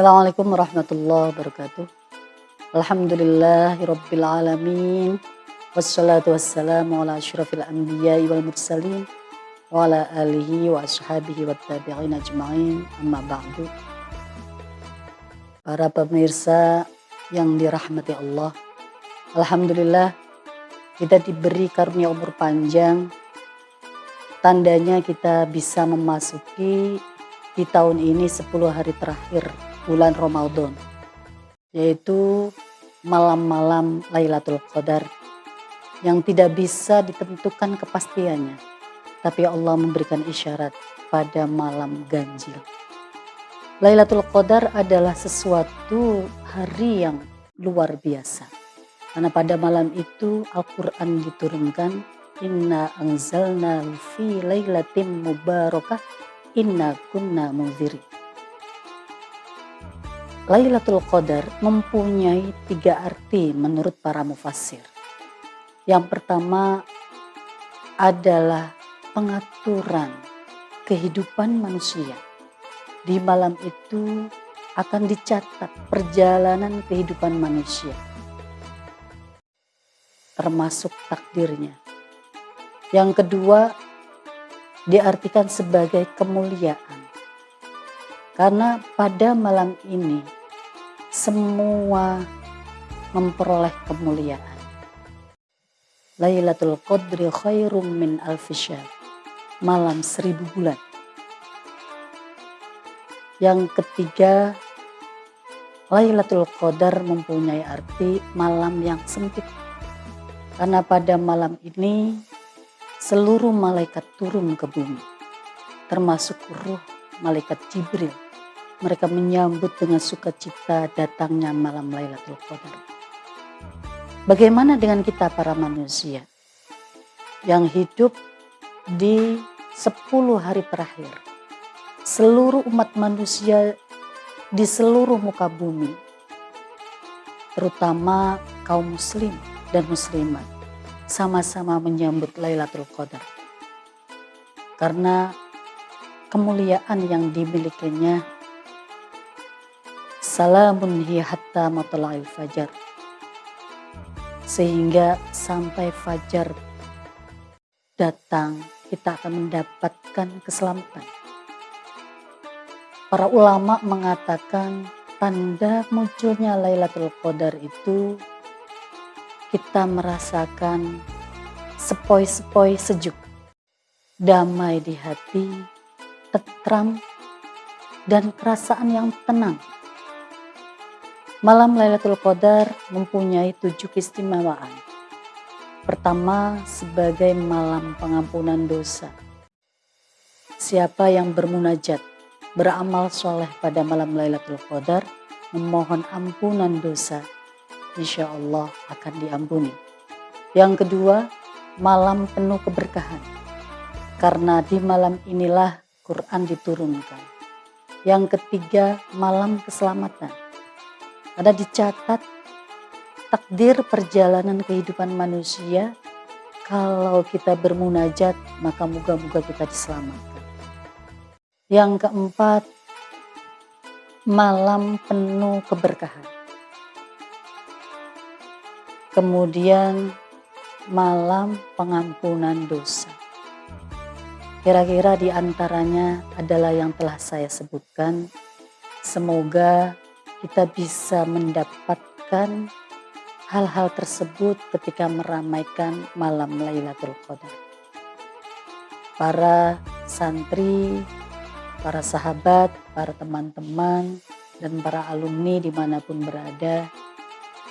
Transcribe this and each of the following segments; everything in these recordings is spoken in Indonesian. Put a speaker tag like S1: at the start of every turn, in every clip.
S1: Assalamualaikum warahmatullahi wabarakatuh. Alhamdulillahirabbil alamin. Wassalatu wassalamu ala asyrafil anbiya'i wal mursalin wa ala alihi wa ashabihi wa tabi'in ajma'in amma ba'du. Para pemirsa yang dirahmati Allah. Alhamdulillah kita diberi karunia umur panjang. Tandanya kita bisa memasuki di tahun ini 10 hari terakhir bulan Ramadan yaitu malam-malam Lailatul Qadar yang tidak bisa ditentukan kepastiannya. Tapi Allah memberikan isyarat pada malam ganjil. Lailatul Qadar adalah sesuatu hari yang luar biasa. Karena pada malam itu Al-Quran diturunkan Inna anzalna fi lailatin mubarakah Inna kunna munziri Lailatul Qadar mempunyai tiga arti menurut para mufassir. Yang pertama adalah pengaturan kehidupan manusia. Di malam itu akan dicatat perjalanan kehidupan manusia. Termasuk takdirnya. Yang kedua diartikan sebagai kemuliaan. Karena pada malam ini semua memperoleh kemuliaan. Lailatul Qadri khairum min alfisyahr. Malam seribu bulan. Yang ketiga, Lailatul Qadar mempunyai arti malam yang sempit. Karena pada malam ini seluruh malaikat turun ke bumi. Termasuk ruh malaikat Jibril mereka menyambut dengan sukacita datangnya malam Lailatul Qadar. Bagaimana dengan kita para manusia yang hidup di 10 hari terakhir? Seluruh umat manusia di seluruh muka bumi, terutama kaum muslim dan muslimat, sama-sama menyambut Lailatul Qadar. Karena kemuliaan yang dimilikinya Salamun hiya hatta matla'il fajar. Sehingga sampai fajar datang kita akan mendapatkan keselamatan. Para ulama mengatakan tanda munculnya Lailatul Qadar itu kita merasakan sepoi-sepoi sejuk, damai di hati, tetram, dan perasaan yang tenang Malam Lailatul Qadar mempunyai tujuh keistimewaan. Pertama, sebagai malam pengampunan dosa. Siapa yang bermunajat, beramal soleh pada malam Lailatul Qadar, memohon ampunan dosa, insya Allah akan diampuni. Yang kedua, malam penuh keberkahan. Karena di malam inilah Quran diturunkan. Yang ketiga, malam keselamatan ada dicatat takdir perjalanan kehidupan manusia kalau kita bermunajat maka moga-moga kita diselamatkan. Yang keempat, malam penuh keberkahan. Kemudian malam pengampunan dosa. Kira-kira di antaranya adalah yang telah saya sebutkan. Semoga kita bisa mendapatkan hal-hal tersebut ketika meramaikan malam Lailatul Qadar. Para santri, para sahabat, para teman-teman, dan para alumni di mana pun berada,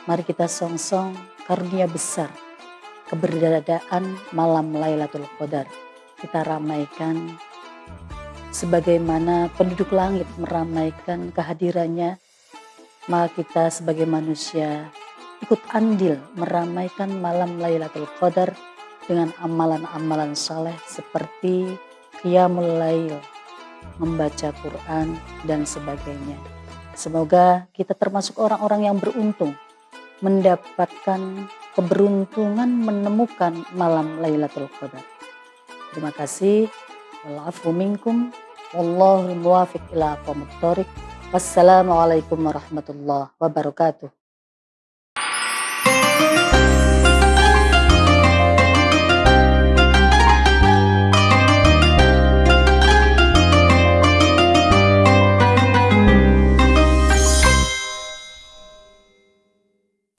S1: mari kita song-song karunia besar keberadaan malam Lailatul Qadar. Kita ramaikan sebagaimana penduduk langit meramaikan kehadirannya maka kita sebagai manusia ikut andil meramaikan malam Lailatul Qadar dengan amalan-amalan saleh seperti qiyamul lail, membaca Quran dan sebagainya. Semoga kita termasuk orang-orang yang beruntung mendapatkan keberuntungan menemukan malam Lailatul Qadar. Terima kasih. Walafu minkum. Wallahul muwafiq ila aqwamit Wassalamualaikum warahmatullahi wabarakatuh.